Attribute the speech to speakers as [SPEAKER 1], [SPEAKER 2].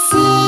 [SPEAKER 1] し